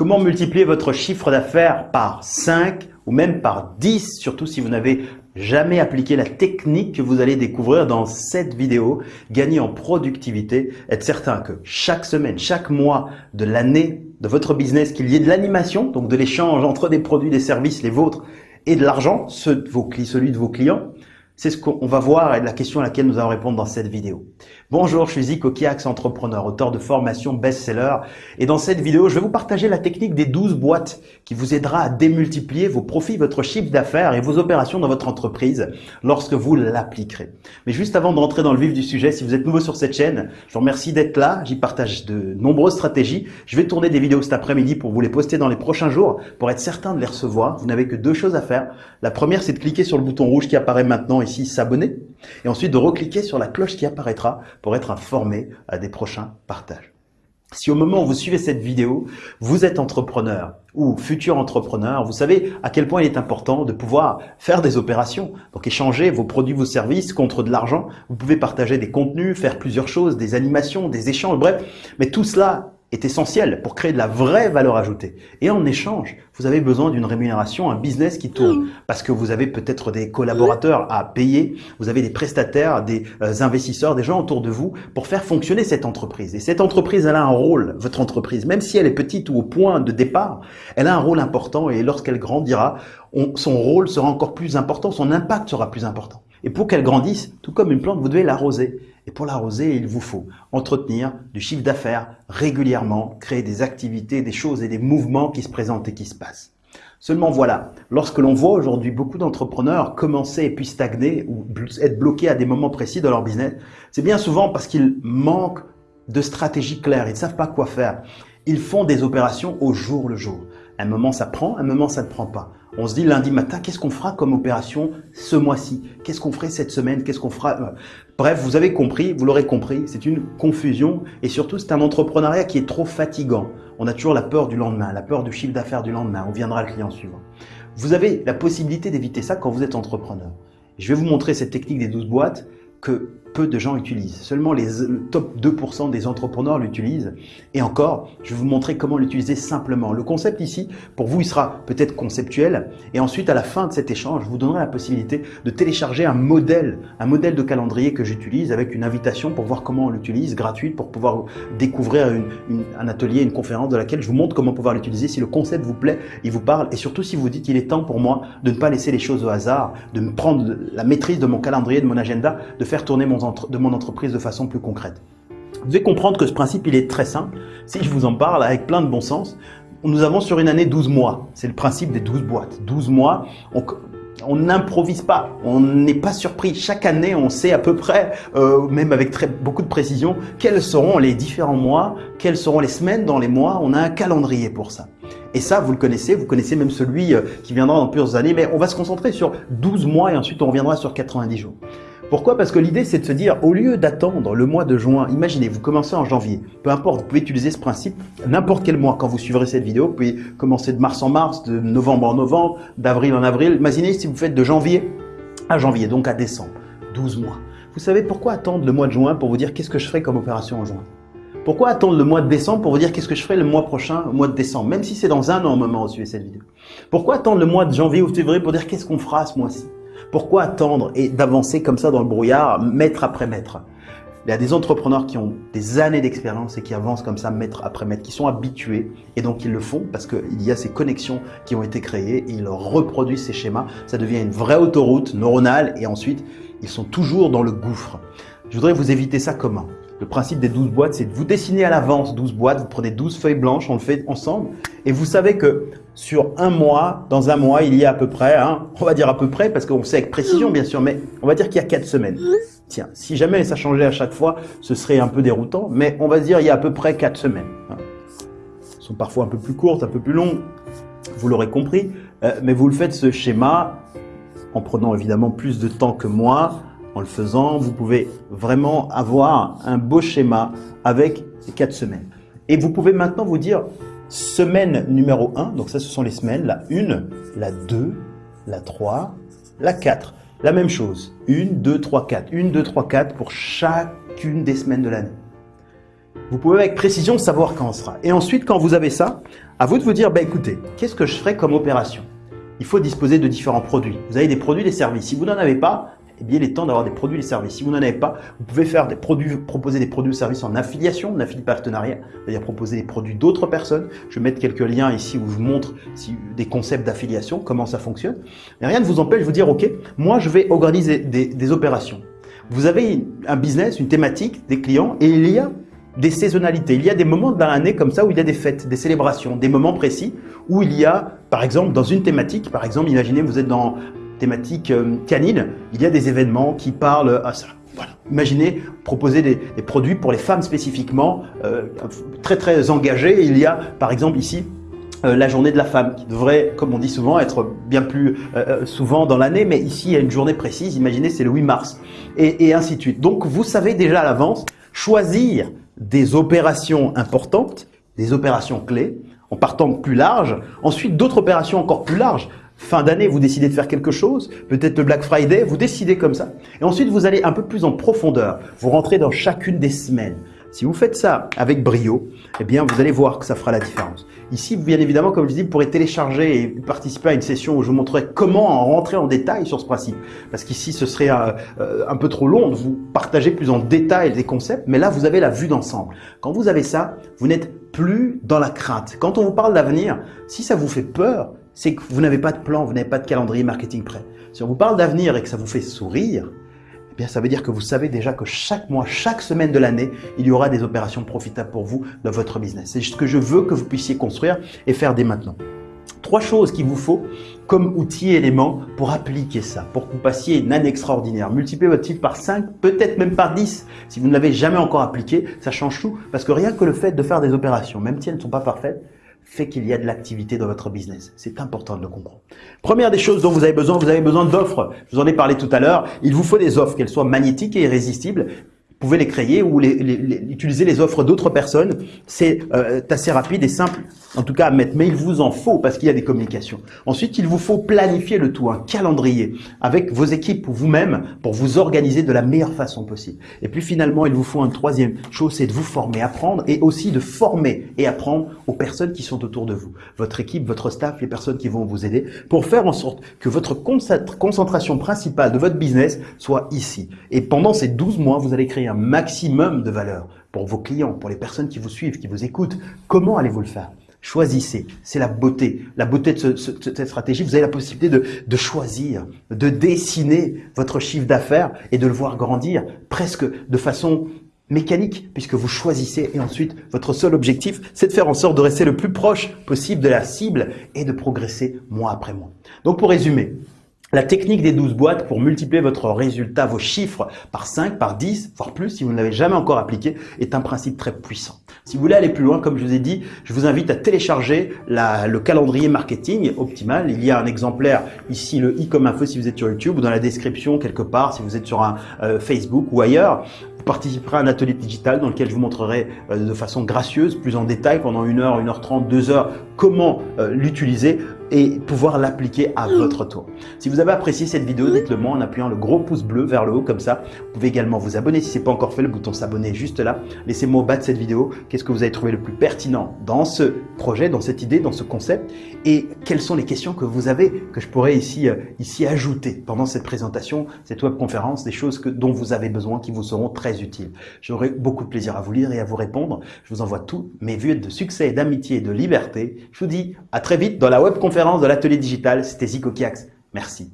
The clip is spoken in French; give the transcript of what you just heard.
Comment multiplier votre chiffre d'affaires par 5 ou même par 10, surtout si vous n'avez jamais appliqué la technique que vous allez découvrir dans cette vidéo, gagner en productivité, être certain que chaque semaine, chaque mois de l'année de votre business, qu'il y ait de l'animation, donc de l'échange entre des produits, des services, les vôtres, et de l'argent, celui de vos clients, c'est ce qu'on va voir et la question à laquelle nous allons répondre dans cette vidéo. Bonjour, je suis Zico Kiax, entrepreneur, auteur de formation best-seller. Et dans cette vidéo, je vais vous partager la technique des 12 boîtes qui vous aidera à démultiplier vos profits, votre chiffre d'affaires et vos opérations dans votre entreprise lorsque vous l'appliquerez. Mais juste avant de rentrer dans le vif du sujet, si vous êtes nouveau sur cette chaîne, je vous remercie d'être là. J'y partage de nombreuses stratégies. Je vais tourner des vidéos cet après-midi pour vous les poster dans les prochains jours pour être certain de les recevoir. Vous n'avez que deux choses à faire. La première, c'est de cliquer sur le bouton rouge qui apparaît maintenant s'abonner. Et ensuite de recliquer sur la cloche qui apparaîtra pour être informé à des prochains partages. Si au moment où vous suivez cette vidéo, vous êtes entrepreneur ou futur entrepreneur, vous savez à quel point il est important de pouvoir faire des opérations, donc échanger vos produits, vos services contre de l'argent. Vous pouvez partager des contenus, faire plusieurs choses, des animations, des échanges, bref. Mais tout cela est essentiel pour créer de la vraie valeur ajoutée. Et en échange, vous avez besoin d'une rémunération, un business qui tourne. Parce que vous avez peut-être des collaborateurs à payer, vous avez des prestataires, des euh, investisseurs, des gens autour de vous pour faire fonctionner cette entreprise. Et cette entreprise, elle a un rôle, votre entreprise, même si elle est petite ou au point de départ, elle a un rôle important et lorsqu'elle grandira, son rôle sera encore plus important, son impact sera plus important. Et pour qu'elle grandisse, tout comme une plante, vous devez l'arroser. Et pour l'arroser, il vous faut entretenir du chiffre d'affaires régulièrement, créer des activités, des choses et des mouvements qui se présentent et qui se passent. Seulement voilà, lorsque l'on voit aujourd'hui beaucoup d'entrepreneurs commencer et puis stagner ou être bloqués à des moments précis de leur business, c'est bien souvent parce qu'ils manquent de stratégie claire, ils ne savent pas quoi faire. Ils font des opérations au jour le jour. Un moment ça prend, un moment ça ne prend pas. On se dit lundi matin, qu'est-ce qu'on fera comme opération ce mois-ci? Qu'est-ce qu'on ferait cette semaine? Qu'est-ce qu'on fera? Bref, vous avez compris, vous l'aurez compris, c'est une confusion et surtout c'est un entrepreneuriat qui est trop fatigant. On a toujours la peur du lendemain, la peur du chiffre d'affaires du lendemain, on viendra le client suivant. Vous avez la possibilité d'éviter ça quand vous êtes entrepreneur. Je vais vous montrer cette technique des 12 boîtes que de gens utilisent. Seulement les top 2% des entrepreneurs l'utilisent. Et encore, je vais vous montrer comment l'utiliser simplement. Le concept ici, pour vous, il sera peut-être conceptuel. Et ensuite, à la fin de cet échange, je vous donnerai la possibilité de télécharger un modèle, un modèle de calendrier que j'utilise avec une invitation pour voir comment on l'utilise, gratuite, pour pouvoir découvrir un atelier, une conférence de laquelle je vous montre comment pouvoir l'utiliser. Si le concept vous plaît, il vous parle. Et surtout, si vous dites qu'il est temps pour moi de ne pas laisser les choses au hasard, de me prendre la maîtrise de mon calendrier, de mon agenda, de faire tourner mon de mon entreprise de façon plus concrète. Vous devez comprendre que ce principe, il est très simple. Si je vous en parle avec plein de bon sens, nous avons sur une année 12 mois. C'est le principe des 12 boîtes. 12 mois, on n'improvise pas, on n'est pas surpris. Chaque année, on sait à peu près, euh, même avec beaucoup de précision, quels seront les différents mois, quelles seront les semaines dans les mois. On a un calendrier pour ça. Et ça, vous le connaissez, vous connaissez même celui euh, qui viendra dans plusieurs années, mais on va se concentrer sur 12 mois et ensuite on reviendra sur 90 jours. Pourquoi? Parce que l'idée, c'est de se dire, au lieu d'attendre le mois de juin, imaginez, vous commencez en janvier, peu importe, vous pouvez utiliser ce principe n'importe quel mois. Quand vous suivrez cette vidéo, vous pouvez commencer de mars en mars, de novembre en novembre, d'avril en avril. Imaginez si vous faites de janvier à janvier, donc à décembre, 12 mois. Vous savez pourquoi attendre le mois de juin pour vous dire qu'est-ce que je ferai comme opération en juin? Pourquoi attendre le mois de décembre pour vous dire qu'est-ce que je ferai le mois prochain, le mois de décembre, même si c'est dans un an au moment où vous suivez cette vidéo? Pourquoi attendre le mois de janvier ou février pour dire qu'est-ce qu'on fera ce mois-ci? Pourquoi attendre et d'avancer comme ça dans le brouillard, mètre après mètre Il y a des entrepreneurs qui ont des années d'expérience et qui avancent comme ça mètre après mètre, qui sont habitués et donc ils le font parce qu'il y a ces connexions qui ont été créées, ils reproduisent ces schémas, ça devient une vraie autoroute neuronale et ensuite ils sont toujours dans le gouffre. Je voudrais vous éviter ça comment le principe des 12 boîtes, c'est de vous dessiner à l'avance 12 boîtes, vous prenez 12 feuilles blanches, on le fait ensemble, et vous savez que sur un mois, dans un mois, il y a à peu près, hein, on va dire à peu près, parce qu'on sait avec précision bien sûr, mais on va dire qu'il y a 4 semaines. Tiens, si jamais ça changeait à chaque fois, ce serait un peu déroutant, mais on va dire il y a à peu près 4 semaines. Hein. Elles sont parfois un peu plus courtes, un peu plus longues, vous l'aurez compris, euh, mais vous le faites ce schéma en prenant évidemment plus de temps que moi, en le faisant, vous pouvez vraiment avoir un beau schéma avec ces quatre semaines. Et vous pouvez maintenant vous dire semaine numéro 1, donc ça ce sont les semaines, la 1, la 2, la 3, la 4. La même chose, 1, 2, 3, 4. 1, 2, 3, 4 pour chacune des semaines de l'année. Vous pouvez avec précision savoir quand on sera. Et ensuite, quand vous avez ça, À vous de vous dire, bah, écoutez, qu'est-ce que je ferai comme opération? Il faut disposer de différents produits. Vous avez des produits, des services. Si vous n'en avez pas, eh bien, il est temps d'avoir des produits et des services. Si vous n'en avez pas, vous pouvez faire des produits, proposer des produits ou services en affiliation, en affilié partenariat, c'est-à-dire proposer des produits d'autres personnes. Je vais mettre quelques liens ici où je vous montre des concepts d'affiliation, comment ça fonctionne. Mais rien ne vous empêche de vous dire, OK, moi, je vais organiser des, des opérations. Vous avez un business, une thématique, des clients, et il y a des saisonnalités. Il y a des moments dans l'année comme ça où il y a des fêtes, des célébrations, des moments précis où il y a, par exemple, dans une thématique, par exemple, imaginez vous êtes dans thématique euh, canine, il y a des événements qui parlent à ça. Imaginez proposer des, produits pour les femmes spécifiquement, euh, très très engagées. Il y a par exemple ici euh, la journée de la femme qui devrait, comme on dit souvent, être bien plus souvent dans l'année, mais ici il y a une journée précise, imaginez c'est le 8 mars, et, et ainsi de suite. Donc vous savez déjà à l'avance choisir des opérations importantes, des opérations clés, en partant plus large, ensuite d'autres opérations encore plus larges, Fin d'année, vous décidez de faire quelque chose, peut-être le Black Friday, vous décidez comme ça. Et ensuite, vous allez un peu plus en profondeur. Vous rentrez dans chacune des semaines. Si vous faites ça avec brio, eh bien, vous allez voir que ça fera la différence. Ici, bien évidemment, comme je dis, vous pourrez télécharger et participer à une session où je vous montrerai comment en rentrer en détail sur ce principe. Parce qu'ici, ce serait un, euh, un, peu trop long de vous partager plus en détail des concepts, mais là, vous avez la vue d'ensemble. Quand vous avez ça, vous n'êtes plus dans la crainte. Quand on vous parle d'avenir, si ça vous fait peur, c'est que vous n'avez pas de plan, vous n'avez pas de calendrier marketing prêt. Si on vous parle d'avenir et que ça vous fait sourire, eh bien, ça veut dire que vous savez déjà que chaque mois, chaque semaine de l'année, il y aura des opérations profitables pour vous dans votre business. C'est ce que je veux que vous puissiez construire et faire dès maintenant. Trois choses qu'il vous faut comme outil et élément pour appliquer ça, pour que vous passiez une année extraordinaire. Multipliez votre chiffre par 5, peut-être même par 10. Si vous ne l'avez jamais encore appliqué, ça change tout. Parce que rien que le fait de faire des opérations, même si elles ne sont pas parfaites, fait qu'il y a de l'activité dans votre business. C'est important de le comprendre. Première des choses dont vous avez besoin, vous avez besoin d'offres. Je vous en ai parlé tout à l'heure. Il vous faut des offres, qu'elles soient magnétiques et irrésistibles pouvez les créer ou les, utiliser les offres d'autres personnes. C'est euh, assez rapide et simple, en tout cas à mettre. Mais il vous en faut parce qu'il y a des communications. Ensuite, il vous faut planifier le tout, un calendrier avec vos équipes ou vous-même pour vous organiser de la meilleure façon possible. Et puis finalement, il vous faut une troisième chose, c'est de vous former, apprendre et aussi de former et apprendre aux personnes qui sont autour de vous. Votre équipe, votre staff, les personnes qui vont vous aider pour faire en sorte que votre concentration principale de votre business soit ici. Et pendant ces 12 mois, vous allez créer un maximum de valeur pour vos clients, pour les personnes qui vous suivent, qui vous écoutent. Comment allez-vous le faire? Choisissez, c'est la beauté. La beauté de, cette stratégie, vous avez la possibilité de, de choisir, de dessiner votre chiffre d'affaires et de le voir grandir presque de façon mécanique puisque vous choisissez et ensuite votre seul objectif c'est de faire en sorte de rester le plus proche possible de la cible et de progresser mois après mois. Donc pour résumer, la technique des 12 boîtes pour multiplier votre résultat, vos chiffres par 5, par 10, voire plus si vous ne l'avez jamais encore appliqué, est un principe très puissant. Si vous voulez aller plus loin, comme je vous ai dit, je vous invite à télécharger le calendrier marketing optimal. Il y a un exemplaire ici, le i comme info si vous êtes sur YouTube ou dans la description quelque part si vous êtes sur un euh, Facebook ou ailleurs. Vous participerez à un atelier digital dans lequel je vous montrerai euh, de façon gracieuse, plus en détail pendant une heure, une heure trente, deux heures, comment euh, l'utiliser et pouvoir l'appliquer à votre tour. Si vous avez apprécié cette vidéo, dites-le moi en appuyant le gros pouce bleu vers le haut comme ça. Vous pouvez également vous abonner si ce n'est pas encore fait, le bouton s'abonner juste là. Laissez-moi au bas de cette vidéo qu'est-ce que vous avez trouvé le plus pertinent dans ce projet, dans cette idée, dans ce concept et quelles sont les questions que vous avez que je pourrais ici, euh, ici ajouter pendant cette présentation, cette webconférence, des choses que, dont vous avez besoin qui vous seront très utiles. J'aurai beaucoup de plaisir à vous lire et à vous répondre. Je vous envoie tous mes vues de succès, d'amitié et de liberté. Je vous dis à très vite dans la webconférence de l'atelier digital. C'était Zico Kiax. Merci.